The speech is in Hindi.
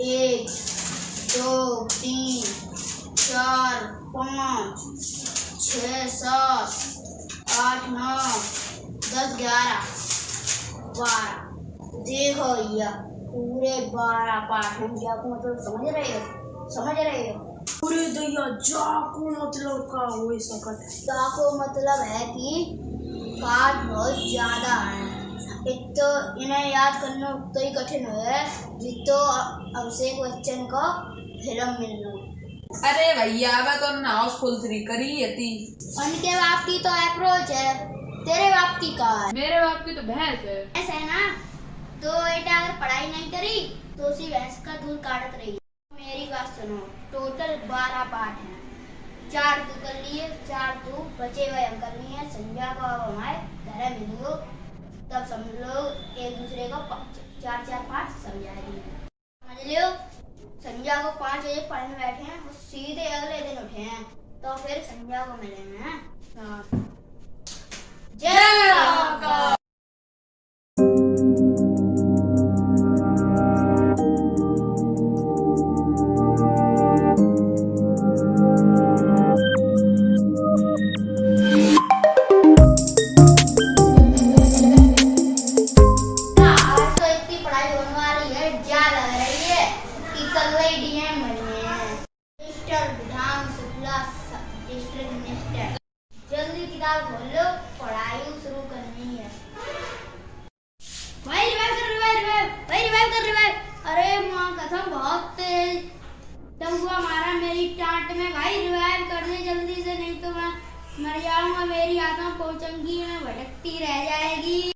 एक दो तीन चार पाँच छ सात आठ नौ दस ग्यारह बारह। देखो भैया पूरे बारह पाठ हैं जाको मतलब समझ रहे हो? समझ रहे हो? पूरे दैया जाको मतलब का हो सकत जाको मतलब है कि पाठ बहुत ज़्यादा है। एक तो इन्हें याद करना उतना ही कठिन है जितो अभिषेक बच्चन को फ़िल्म मिलना। अरे भैया मैं तो ना हाउसफुल थ्री करी है थी उनके बाप की तो अप्रोच है तेरे बाप की का है? मेरे बाप की तो भैंस है। ऐसा है ना? तो बेटा अगर पढ़ाई नहीं करी तो उसी भैंस का दूध काटत रही। मेरी बात सुनो टोटल बारह पार्ट हैं। चार तू कर लिए चार तू बचे हुए हम करनी है संध्या को हमारे घर लोग एक दूसरे को चार चार, पाँच समझाएगी। समझ लियो संध्या को पाँच बजे पढ़ने बैठे हैं, वो सीधे अगले दिन उठे हैं। तो फिर संध्या को मिले हैं? हाँ। जय शुक्ला डिस्ट्रिक्ट मिनिस्टर जल्दी किताब खोलो पढ़ाई शुरू करनी है भाई रिवाइव कर रिवाइव भाई रिवाइव कर रिवाइव अरे माँ कसम बहुत तेज हुआ मारा मेरी टांट में भाई रिवाइव कर दे जल्दी से नहीं तो मैं मर जाऊँगा मेरी आत्मा पहुंचेंगी मैं भटकती रह जाएगी